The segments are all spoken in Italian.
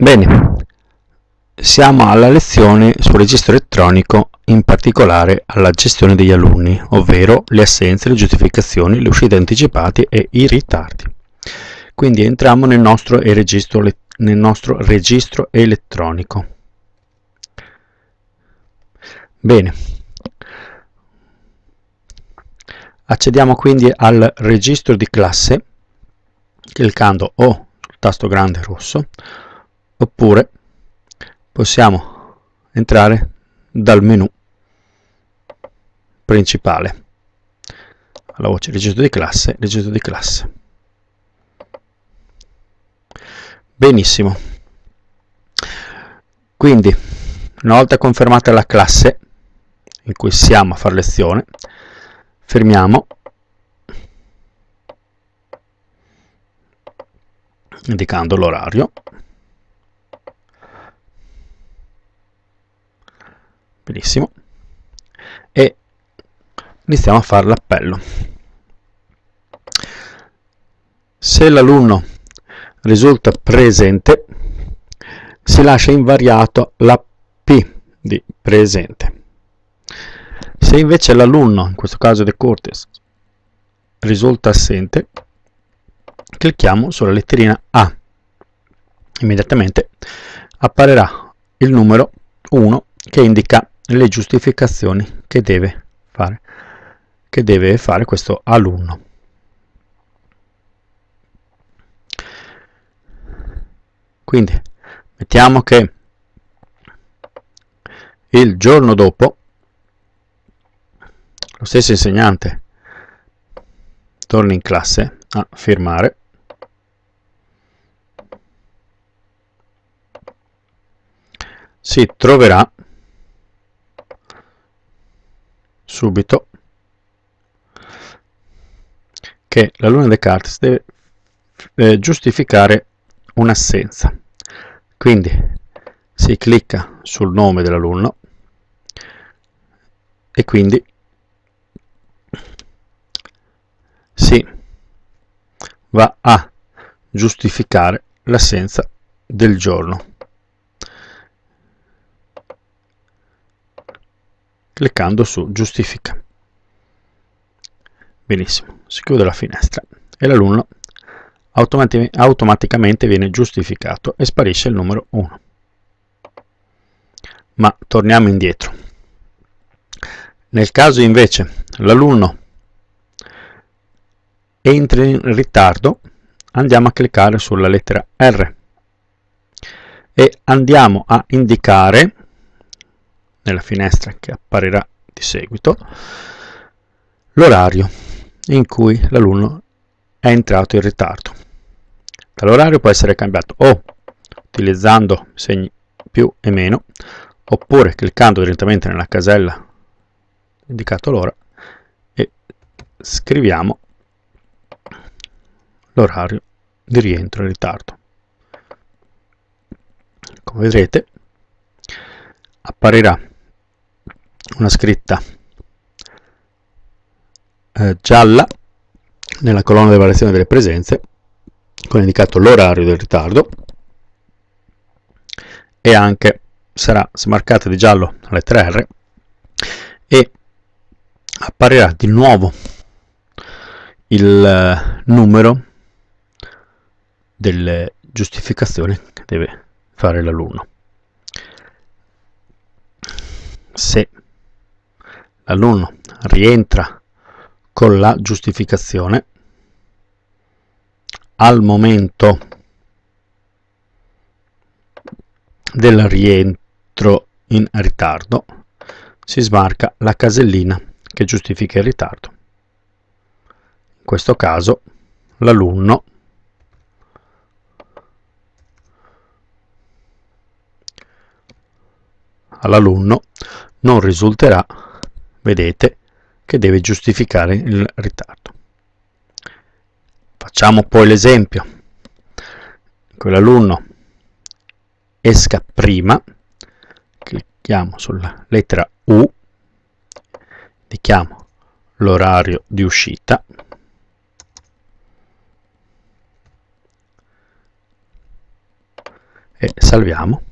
Bene, siamo alla lezione sul registro elettronico, in particolare alla gestione degli alunni, ovvero le assenze, le giustificazioni, le uscite anticipate e i ritardi. Quindi entriamo nel nostro registro, nel nostro registro elettronico. Bene, accediamo quindi al registro di classe cliccando o sul tasto grande rosso oppure possiamo entrare dal menu principale. Alla voce registro di classe registro di classe. Benissimo. Quindi una volta confermata la classe in cui siamo a fare lezione fermiamo. Indicando l'orario benissimo e iniziamo a fare l'appello. Se l'alunno risulta presente si lascia invariato la P di presente. Se invece l'alunno, in questo caso De Cortes, risulta assente, clicchiamo sulla letterina A. Immediatamente apparirà il numero 1 che indica le giustificazioni che deve fare, che deve fare questo alunno. Quindi mettiamo che il giorno dopo lo stesso insegnante torni in classe a firmare si troverà subito che l'alunno Descartes deve eh, giustificare un'assenza. Quindi si clicca sul nome dell'alunno e quindi si va a giustificare l'assenza del giorno. Cliccando su giustifica. Benissimo, si chiude la finestra e l'alunno automati automaticamente viene giustificato e sparisce il numero 1. Ma torniamo indietro. Nel caso invece l'alunno entra in ritardo, andiamo a cliccare sulla lettera R e andiamo a indicare nella finestra che apparirà di seguito l'orario in cui l'alunno è entrato in ritardo. L'orario può essere cambiato o utilizzando segni più e meno oppure cliccando direttamente nella casella indicato l'ora e scriviamo l'orario di rientro in ritardo. Come vedrete apparirà una scritta eh, gialla nella colonna di variazione delle presenze con indicato l'orario del ritardo e anche sarà smarcata di giallo la lettera R e apparirà di nuovo il eh, numero delle giustificazioni che deve fare l'alunno. Se l'alunno rientra con la giustificazione al momento del rientro in ritardo si smarca la casellina che giustifica il ritardo. In questo caso l'alunno all'alunno non risulterà, vedete, che deve giustificare il ritardo. Facciamo poi l'esempio. Quell'alunno esca prima, clicchiamo sulla lettera U, indichiamo l'orario di uscita, e salviamo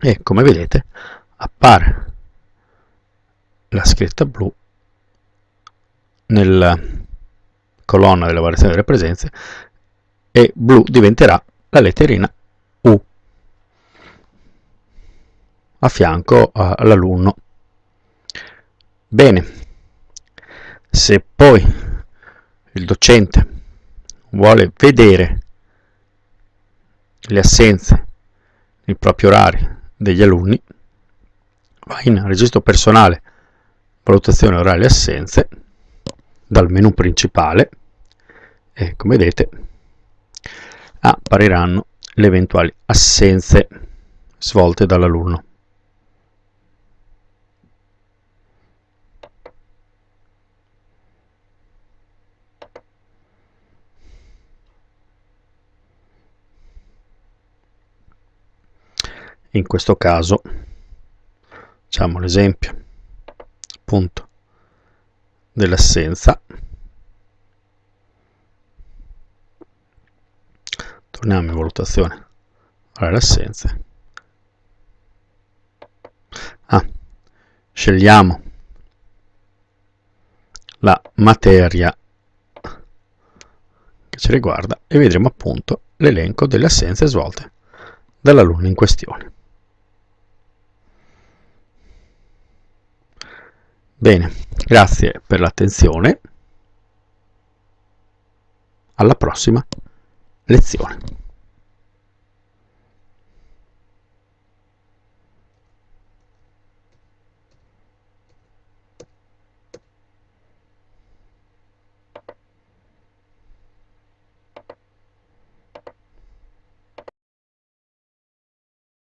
e come vedete appare la scritta blu nella colonna della variazione delle presenze e blu diventerà la letterina U a fianco all'alunno. Bene, se poi il docente vuole vedere le assenze nei propri orari degli alunni, va in registro personale valutazione orale assenze dal menu principale e come vedete appariranno le eventuali assenze svolte dall'alunno. In questo caso facciamo l'esempio appunto dell'assenza. Torniamo in valutazione. Allora le assenze ah, scegliamo la materia che ci riguarda e vedremo appunto l'elenco delle assenze svolte dall'alunno in questione Bene, grazie per l'attenzione. Alla prossima lezione.